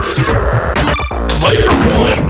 Player one.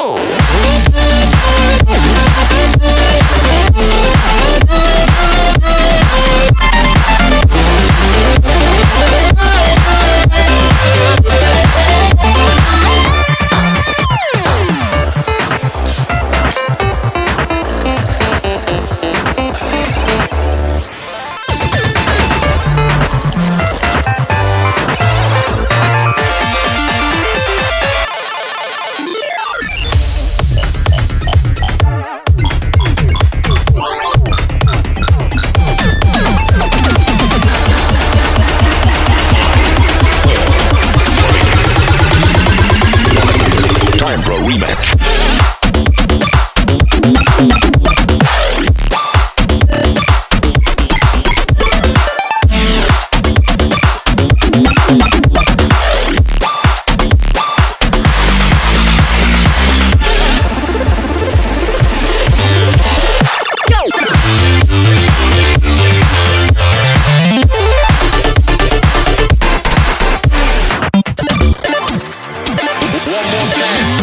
One more time.